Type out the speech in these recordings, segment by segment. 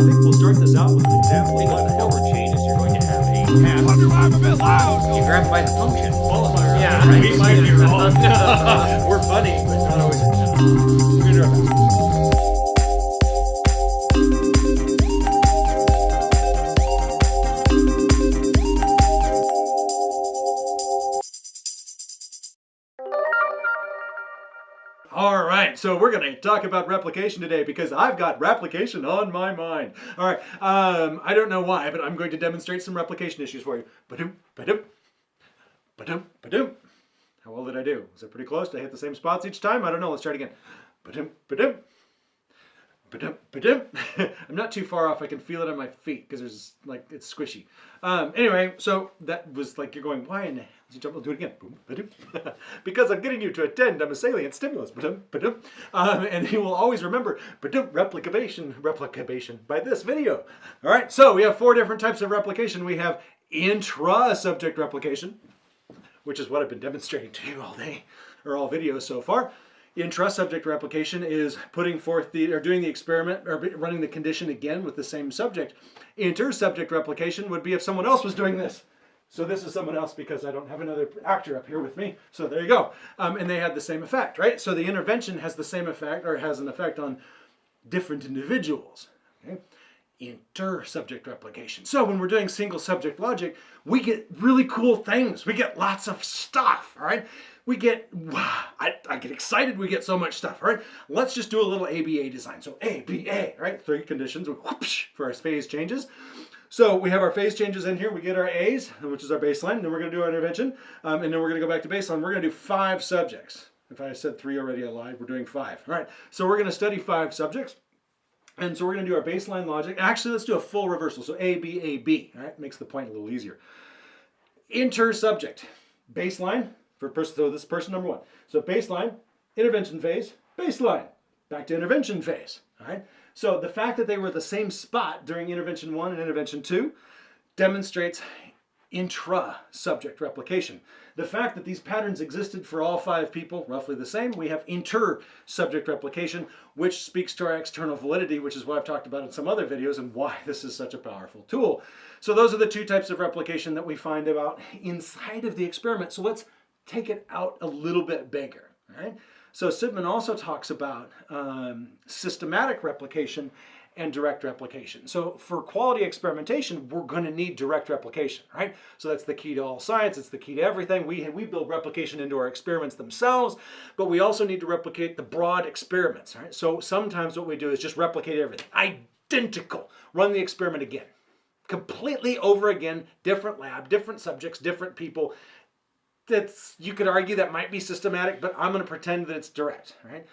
think we'll start this out with an example. Think of the forward changes, you're going to have a path. I'm a bit loud. You grab by the function. Qualifier. Yeah, right. We might be wrong. We're funny, but not always. Right, so we're going to talk about replication today because I've got replication on my mind. All right, um, I don't know why, but I'm going to demonstrate some replication issues for you. Ba-doom, ba-doom, ba-doom, ba-doom. How well did I do? Was it pretty close? Did I hit the same spots each time? I don't know. Let's try it again. Ba-doom, ba-doom. I'm not too far off. I can feel it on my feet because there's like it's squishy. Um, anyway, so that was like you're going, why in the hell did you jump? I'll do it again. Because I'm getting you to attend. I'm a salient stimulus. Um, and you will always remember replication, replication by this video. All right, so we have four different types of replication. We have intra-subject replication, which is what I've been demonstrating to you all day or all videos so far. Intra-subject replication is putting forth the or doing the experiment or running the condition again with the same subject. Inter-subject replication would be if someone else was doing this. So this is someone else because I don't have another actor up here with me. So there you go. Um, and they had the same effect, right? So the intervention has the same effect or has an effect on different individuals. Okay? inter-subject replication. So when we're doing single subject logic, we get really cool things. We get lots of stuff, all right? We get, I, I get excited, we get so much stuff, right? Let's just do a little ABA design. So ABA, right? Three conditions for our phase changes. So we have our phase changes in here. We get our A's, which is our baseline. Then we're going to do our intervention. Um, and then we're going to go back to baseline. We're going to do five subjects. If I said three already, I lied. We're doing five. All right. So we're going to study five subjects. And so we're going to do our baseline logic. Actually, let's do a full reversal. So A, B, A, B. All right, makes the point a little easier. Inter-subject. Baseline for person. So this is person number one. So baseline, intervention phase, baseline. Back to intervention phase. All right. So the fact that they were at the same spot during intervention one and intervention two demonstrates intra-subject replication. The fact that these patterns existed for all five people, roughly the same, we have inter-subject replication, which speaks to our external validity, which is what I've talked about in some other videos and why this is such a powerful tool. So those are the two types of replication that we find about inside of the experiment. So let's take it out a little bit bigger, right? So Sidman also talks about um, systematic replication and direct replication. So for quality experimentation, we're going to need direct replication, right? So that's the key to all science. It's the key to everything. We, we build replication into our experiments themselves, but we also need to replicate the broad experiments, right? So sometimes what we do is just replicate everything. Identical. Run the experiment again. Completely over again, different lab, different subjects, different people. That's, you could argue that might be systematic, but I'm going to pretend that it's direct, right?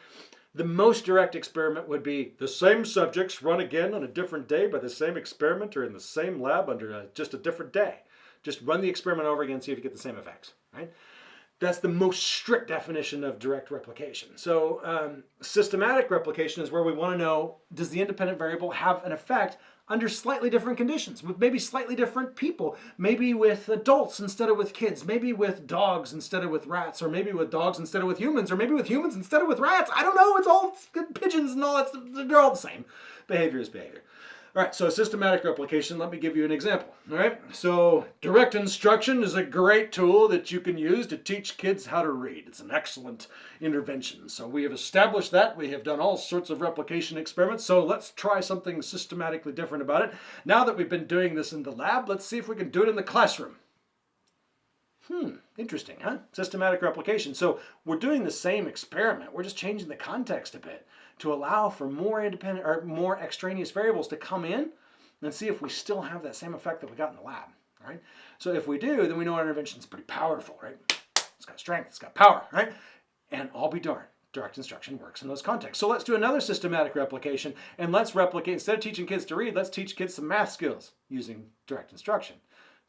The most direct experiment would be the same subjects run again on a different day by the same experimenter in the same lab under a, just a different day. Just run the experiment over again, see if you get the same effects, right? That's the most strict definition of direct replication. So um, systematic replication is where we want to know, does the independent variable have an effect under slightly different conditions, with maybe slightly different people, maybe with adults instead of with kids, maybe with dogs instead of with rats, or maybe with dogs instead of with humans, or maybe with humans instead of with rats. I don't know, it's all pigeons and all that, they're all the same. Behavior is behavior. All right, so systematic replication, let me give you an example. All right, so direct instruction is a great tool that you can use to teach kids how to read. It's an excellent intervention. So we have established that. We have done all sorts of replication experiments. So let's try something systematically different about it. Now that we've been doing this in the lab, let's see if we can do it in the classroom. Hmm, interesting, huh? Systematic replication. So we're doing the same experiment. We're just changing the context a bit to allow for more independent or more extraneous variables to come in and see if we still have that same effect that we got in the lab, right? So if we do, then we know our intervention is pretty powerful, right? It's got strength, it's got power, right? And I'll be darned, direct instruction works in those contexts. So let's do another systematic replication and let's replicate, instead of teaching kids to read, let's teach kids some math skills using direct instruction.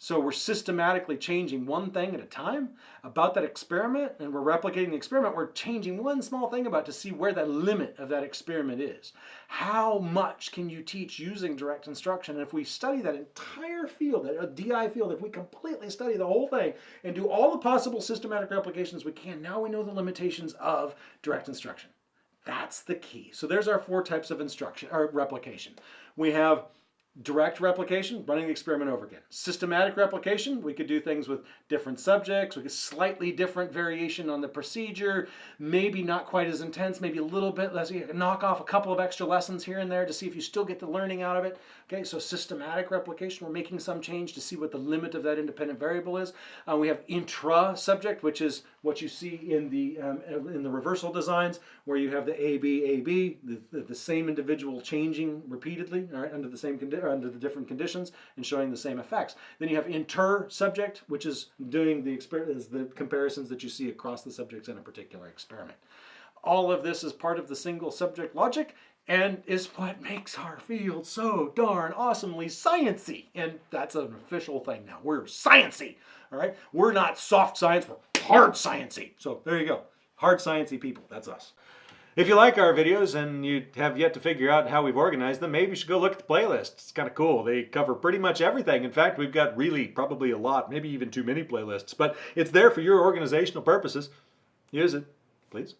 So we're systematically changing one thing at a time about that experiment and we're replicating the experiment. We're changing one small thing about to see where that limit of that experiment is. How much can you teach using direct instruction? And if we study that entire field, that uh, DI field, if we completely study the whole thing and do all the possible systematic replications we can, now we know the limitations of direct instruction. That's the key. So there's our four types of instruction or replication. We have direct replication, running the experiment over again. Systematic replication, we could do things with different subjects, we could slightly different variation on the procedure, maybe not quite as intense, maybe a little bit less. You knock off a couple of extra lessons here and there to see if you still get the learning out of it. Okay, so systematic replication, we're making some change to see what the limit of that independent variable is. Uh, we have intra-subject, which is what you see in the um, in the reversal designs, where you have the A B A B, the, the, the same individual changing repeatedly, right, under the same under the different conditions and showing the same effects. Then you have inter-subject, which is doing the is the comparisons that you see across the subjects in a particular experiment. All of this is part of the single subject logic and is what makes our field so darn awesomely sciency. And that's an official thing now. We're sciency. All right? We're not soft science, we're hard sciency. So there you go. Hard sciency people. That's us. If you like our videos and you have yet to figure out how we've organized them, maybe you should go look at the playlist. It's kind of cool. They cover pretty much everything. In fact, we've got really probably a lot, maybe even too many playlists, but it's there for your organizational purposes. Use it, please.